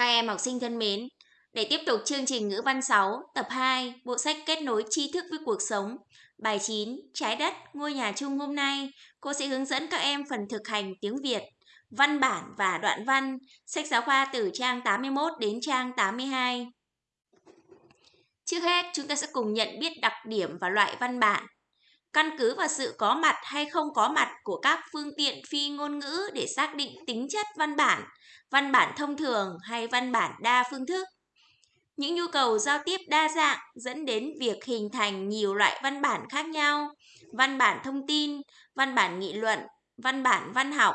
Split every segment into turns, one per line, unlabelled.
Các em học sinh thân mến, để tiếp tục chương trình ngữ văn 6, tập 2, bộ sách kết nối tri thức với cuộc sống, bài 9, trái đất, ngôi nhà chung hôm nay, cô sẽ hướng dẫn các em phần thực hành tiếng Việt, văn bản và đoạn văn, sách giáo khoa từ trang 81 đến trang 82. Trước hết, chúng ta sẽ cùng nhận biết đặc điểm và loại văn bản. Căn cứ vào sự có mặt hay không có mặt của các phương tiện phi ngôn ngữ để xác định tính chất văn bản, văn bản thông thường hay văn bản đa phương thức. Những nhu cầu giao tiếp đa dạng dẫn đến việc hình thành nhiều loại văn bản khác nhau, văn bản thông tin, văn bản nghị luận, văn bản văn học,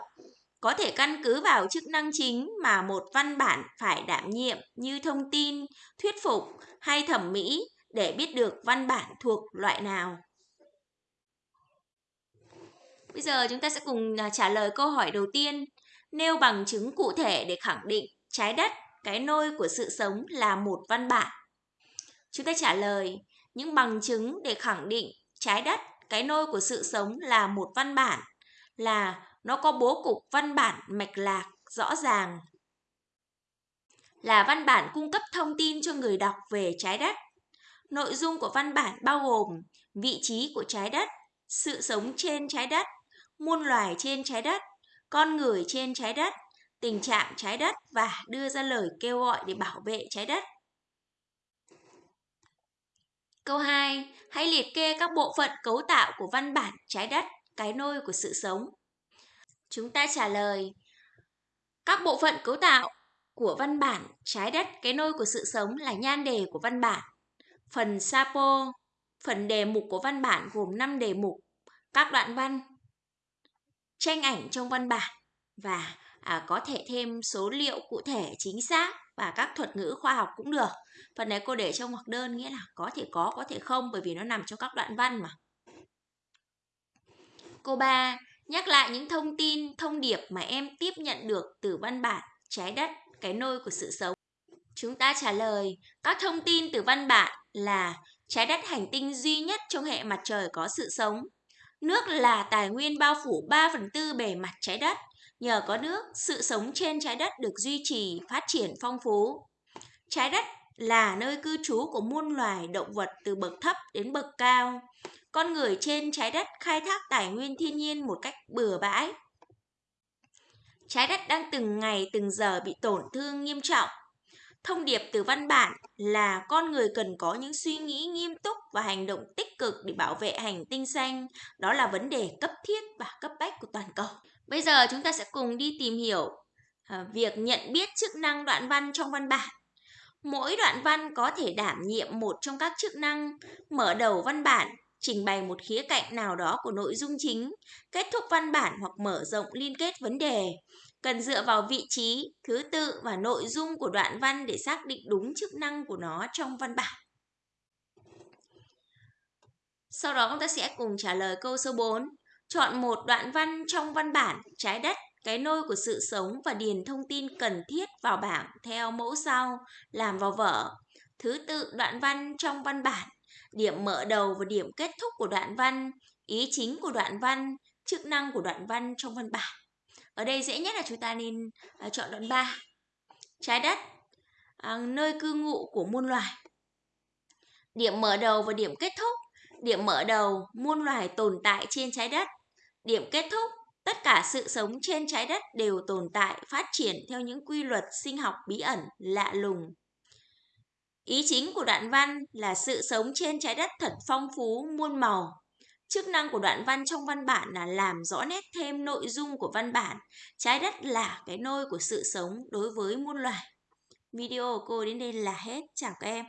có thể căn cứ vào chức năng chính mà một văn bản phải đảm nhiệm như thông tin, thuyết phục hay thẩm mỹ để biết được văn bản thuộc loại nào. Bây giờ chúng ta sẽ cùng à, trả lời câu hỏi đầu tiên. Nêu bằng chứng cụ thể để khẳng định trái đất, cái nôi của sự sống là một văn bản. Chúng ta trả lời những bằng chứng để khẳng định trái đất, cái nôi của sự sống là một văn bản là nó có bố cục văn bản mạch lạc rõ ràng là văn bản cung cấp thông tin cho người đọc về trái đất. Nội dung của văn bản bao gồm vị trí của trái đất, sự sống trên trái đất, muôn loài trên trái đất, con người trên trái đất, tình trạng trái đất và đưa ra lời kêu gọi để bảo vệ trái đất. Câu 2. Hãy liệt kê các bộ phận cấu tạo của văn bản trái đất, cái nôi của sự sống. Chúng ta trả lời các bộ phận cấu tạo của văn bản trái đất, cái nôi của sự sống là nhan đề của văn bản. Phần sapo, phần đề mục của văn bản gồm 5 đề mục, các đoạn văn, tranh ảnh trong văn bản và à, có thể thêm số liệu cụ thể chính xác và các thuật ngữ khoa học cũng được. Phần này cô để trong ngoặc đơn nghĩa là có thể có, có thể không bởi vì nó nằm trong các đoạn văn mà. Cô 3. Nhắc lại những thông tin, thông điệp mà em tiếp nhận được từ văn bản trái đất, cái nôi của sự sống. Chúng ta trả lời, các thông tin từ văn bản là trái đất hành tinh duy nhất trong hệ mặt trời có sự sống, Nước là tài nguyên bao phủ 3 phần tư bề mặt trái đất. Nhờ có nước, sự sống trên trái đất được duy trì, phát triển phong phú. Trái đất là nơi cư trú của muôn loài động vật từ bậc thấp đến bậc cao. Con người trên trái đất khai thác tài nguyên thiên nhiên một cách bừa bãi. Trái đất đang từng ngày từng giờ bị tổn thương nghiêm trọng Thông điệp từ văn bản là con người cần có những suy nghĩ nghiêm túc và hành động tích cực để bảo vệ hành tinh xanh. Đó là vấn đề cấp thiết và cấp bách của toàn cầu. Bây giờ chúng ta sẽ cùng đi tìm hiểu à, việc nhận biết chức năng đoạn văn trong văn bản. Mỗi đoạn văn có thể đảm nhiệm một trong các chức năng mở đầu văn bản, trình bày một khía cạnh nào đó của nội dung chính, kết thúc văn bản hoặc mở rộng liên kết vấn đề, cần dựa vào vị trí, thứ tự và nội dung của đoạn văn để xác định đúng chức năng của nó trong văn bản. Sau đó chúng ta sẽ cùng trả lời câu số 4. Chọn một đoạn văn trong văn bản trái đất, cái nôi của sự sống và điền thông tin cần thiết vào bảng theo mẫu sau, làm vào vở. Thứ tự đoạn văn trong văn bản, điểm mở đầu và điểm kết thúc của đoạn văn, ý chính của đoạn văn, chức năng của đoạn văn trong văn bản. Ở đây dễ nhất là chúng ta nên à, chọn đoạn 3. Trái đất, à, nơi cư ngụ của muôn loài. Điểm mở đầu và điểm kết thúc. Điểm mở đầu, muôn loài tồn tại trên trái đất. Điểm kết thúc, tất cả sự sống trên trái đất đều tồn tại, phát triển theo những quy luật sinh học bí ẩn, lạ lùng. Ý chính của đoạn văn là sự sống trên trái đất thật phong phú, muôn màu, Chức năng của đoạn văn trong văn bản là làm rõ nét thêm nội dung của văn bản. Trái đất là cái nôi của sự sống đối với muôn loài. Video của cô đến đây là hết. Chào các em.